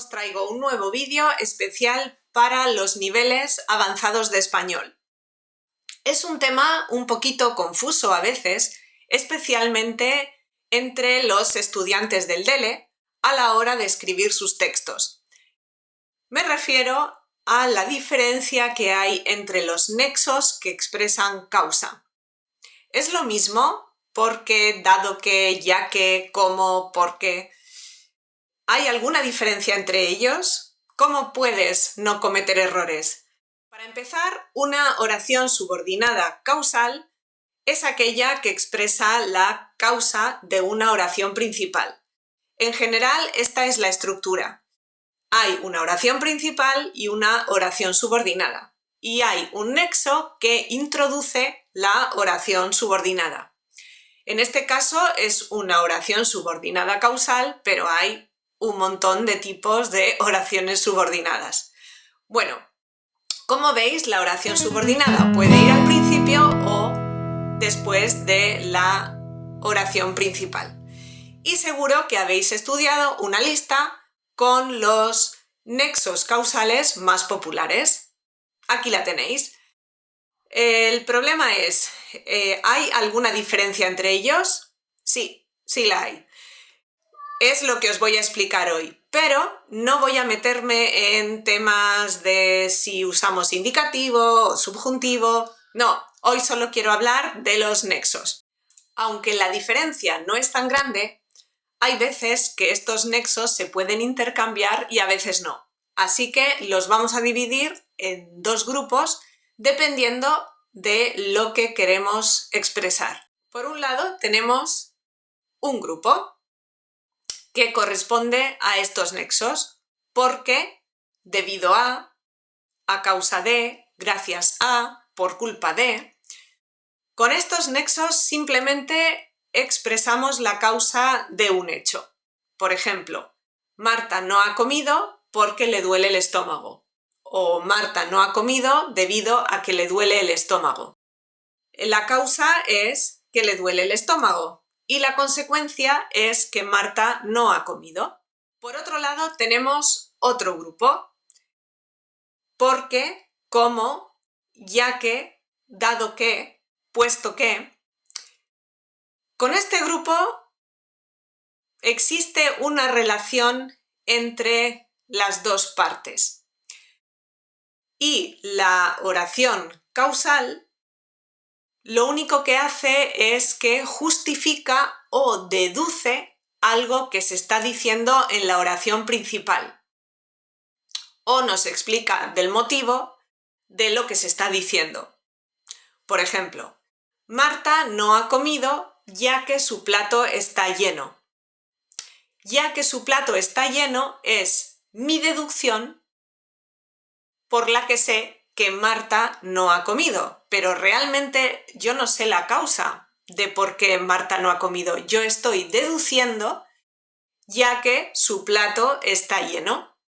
os traigo un nuevo vídeo especial para los niveles avanzados de español. Es un tema un poquito confuso a veces, especialmente entre los estudiantes del DELE a la hora de escribir sus textos. Me refiero a la diferencia que hay entre los nexos que expresan causa. Es lo mismo porque, dado que, ya que, como, porque... ¿Hay alguna diferencia entre ellos? ¿Cómo puedes no cometer errores? Para empezar, una oración subordinada causal es aquella que expresa la causa de una oración principal. En general, esta es la estructura. Hay una oración principal y una oración subordinada. Y hay un nexo que introduce la oración subordinada. En este caso es una oración subordinada causal, pero hay un montón de tipos de oraciones subordinadas. Bueno, como veis, la oración subordinada puede ir al principio o después de la oración principal. Y seguro que habéis estudiado una lista con los nexos causales más populares. Aquí la tenéis. El problema es, eh, ¿hay alguna diferencia entre ellos? Sí, sí la hay es lo que os voy a explicar hoy, pero no voy a meterme en temas de si usamos indicativo o subjuntivo, no, hoy solo quiero hablar de los nexos. Aunque la diferencia no es tan grande, hay veces que estos nexos se pueden intercambiar y a veces no. Así que los vamos a dividir en dos grupos dependiendo de lo que queremos expresar. Por un lado tenemos un grupo, que corresponde a estos nexos, porque, debido a, a causa de, gracias a, por culpa de. Con estos nexos simplemente expresamos la causa de un hecho. Por ejemplo, Marta no ha comido porque le duele el estómago. O Marta no ha comido debido a que le duele el estómago. La causa es que le duele el estómago, y la consecuencia es que Marta no ha comido. Por otro lado, tenemos otro grupo, porque, como, ya que, dado que, puesto que. Con este grupo existe una relación entre las dos partes y la oración causal lo único que hace es que justifica o deduce algo que se está diciendo en la oración principal. O nos explica del motivo de lo que se está diciendo. Por ejemplo, Marta no ha comido ya que su plato está lleno. Ya que su plato está lleno es mi deducción por la que sé que Marta no ha comido, pero realmente yo no sé la causa de por qué Marta no ha comido. Yo estoy deduciendo ya que su plato está lleno.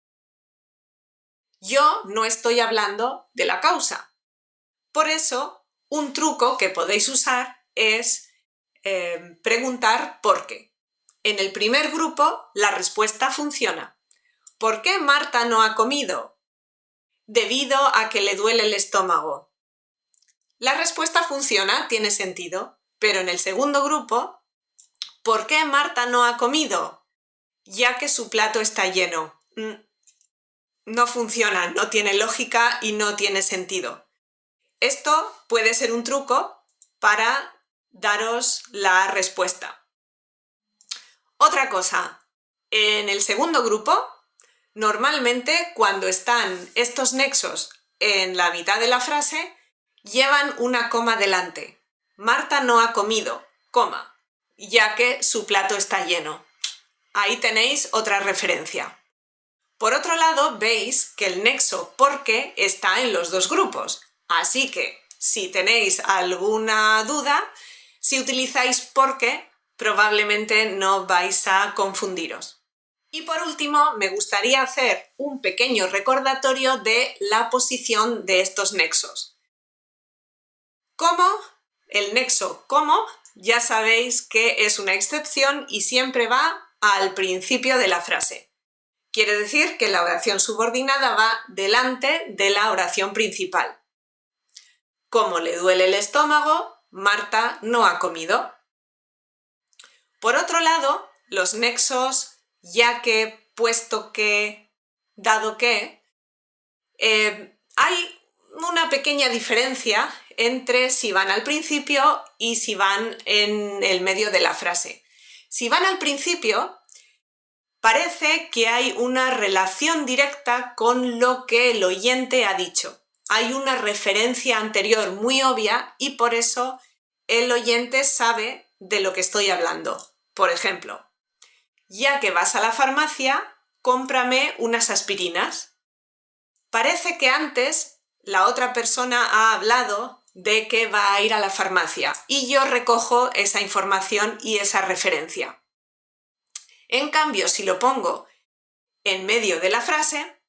Yo no estoy hablando de la causa. Por eso, un truco que podéis usar es eh, preguntar por qué. En el primer grupo, la respuesta funciona. ¿Por qué Marta no ha comido? Debido a que le duele el estómago. La respuesta funciona, tiene sentido, pero en el segundo grupo, ¿por qué Marta no ha comido? Ya que su plato está lleno. Mm, no funciona, no tiene lógica y no tiene sentido. Esto puede ser un truco para daros la respuesta. Otra cosa, en el segundo grupo Normalmente, cuando están estos nexos en la mitad de la frase, llevan una coma delante. Marta no ha comido, coma, ya que su plato está lleno. Ahí tenéis otra referencia. Por otro lado, veis que el nexo porque está en los dos grupos. Así que, si tenéis alguna duda, si utilizáis porque, probablemente no vais a confundiros. Y por último, me gustaría hacer un pequeño recordatorio de la posición de estos nexos. Como, el nexo como, ya sabéis que es una excepción y siempre va al principio de la frase. Quiere decir que la oración subordinada va delante de la oración principal. Como le duele el estómago, Marta no ha comido. Por otro lado, los nexos ya que, puesto que, dado que, eh, hay una pequeña diferencia entre si van al principio y si van en el medio de la frase. Si van al principio, parece que hay una relación directa con lo que el oyente ha dicho. Hay una referencia anterior muy obvia y por eso el oyente sabe de lo que estoy hablando. Por ejemplo, ya que vas a la farmacia, cómprame unas aspirinas. Parece que antes la otra persona ha hablado de que va a ir a la farmacia y yo recojo esa información y esa referencia. En cambio, si lo pongo en medio de la frase,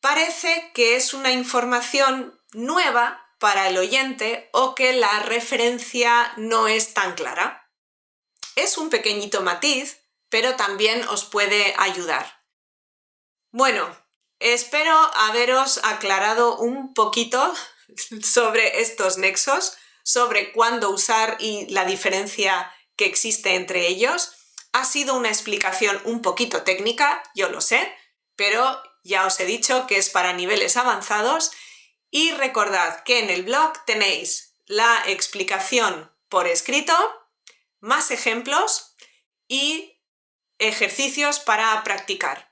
parece que es una información nueva para el oyente o que la referencia no es tan clara. Es un pequeñito matiz, pero también os puede ayudar. Bueno, espero haberos aclarado un poquito sobre estos nexos, sobre cuándo usar y la diferencia que existe entre ellos. Ha sido una explicación un poquito técnica, yo lo sé, pero ya os he dicho que es para niveles avanzados y recordad que en el blog tenéis la explicación por escrito, más ejemplos y ejercicios para practicar.